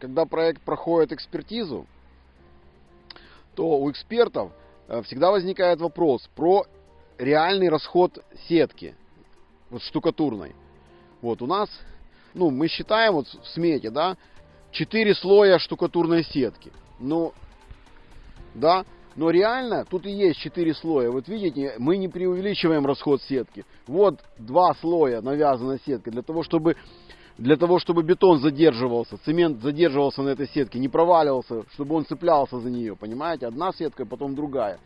когда проект проходит экспертизу, то у экспертов э, всегда возникает вопрос про реальный расход сетки, вот штукатурной. Вот у нас, ну, мы считаем вот в смете, да, 4 слоя штукатурной сетки. Ну, да, но реально тут и есть 4 слоя. Вот видите, мы не преувеличиваем расход сетки. Вот два слоя навязана сетка для того, чтобы для того, чтобы бетон задерживался, цемент задерживался на этой сетке, не проваливался, чтобы он цеплялся за нее, понимаете? Одна сетка, потом другая.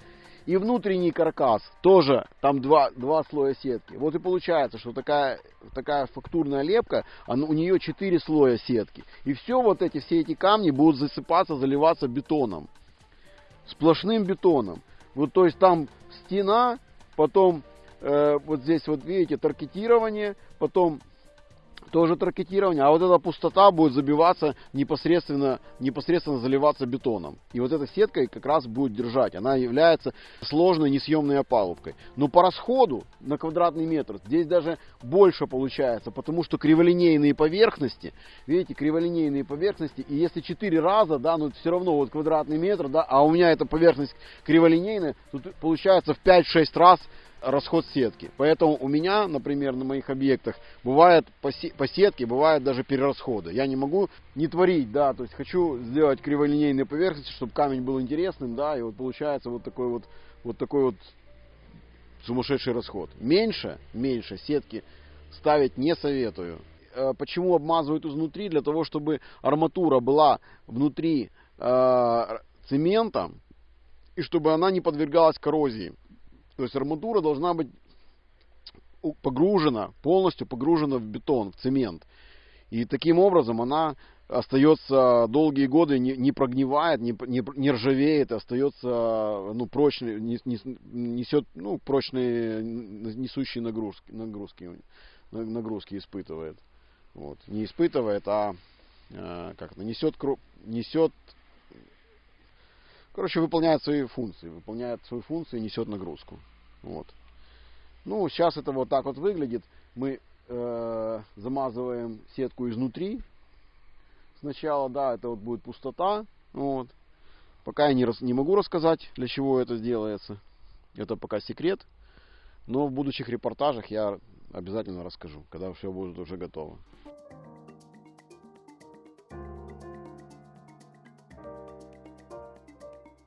И внутренний каркас тоже, там два, два слоя сетки. Вот и получается, что такая, такая фактурная лепка, она, у нее четыре слоя сетки. И все вот эти, все эти камни будут засыпаться, заливаться бетоном. Сплошным бетоном. Вот то есть там стена, потом э, вот здесь вот видите таркетирование, потом тоже таркетирование, а вот эта пустота будет забиваться непосредственно, непосредственно заливаться бетоном. И вот эта сетка как раз будет держать. Она является сложной несъемной опалубкой. Но по расходу на квадратный метр здесь даже больше получается, потому что криволинейные поверхности, видите, криволинейные поверхности, и если 4 раза, да, но все равно вот квадратный метр, да, а у меня эта поверхность криволинейная, тут получается в 5-6 раз расход сетки. Поэтому у меня, например, на моих объектах бывает по сетке, бывает даже перерасходы. Я не могу не творить, да, то есть хочу сделать криволинейные поверхности, чтобы камень был интересным, да, и вот получается вот такой вот, вот такой вот сумасшедший расход. Меньше, меньше сетки ставить не советую. Э, почему обмазывают изнутри? Для того, чтобы арматура была внутри э, цемента, и чтобы она не подвергалась коррозии. То есть арматура должна быть погружена, полностью погружена в бетон, в цемент. И таким образом она остается долгие годы, не, прогнивает, не, ржавеет, остается ну, прочный, не, не, несет ну, прочные несущие нагрузки, нагрузки, нагрузки испытывает. Вот. Не испытывает, а э, как несет, несет Короче, выполняет свои функции, выполняет свои функции и несет нагрузку. Вот. Ну, сейчас это вот так вот выглядит. Мы э, замазываем сетку изнутри. Сначала, да, это вот будет пустота. Вот. Пока я не, не могу рассказать, для чего это делается. Это пока секрет. Но в будущих репортажах я обязательно расскажу, когда все будет уже готово.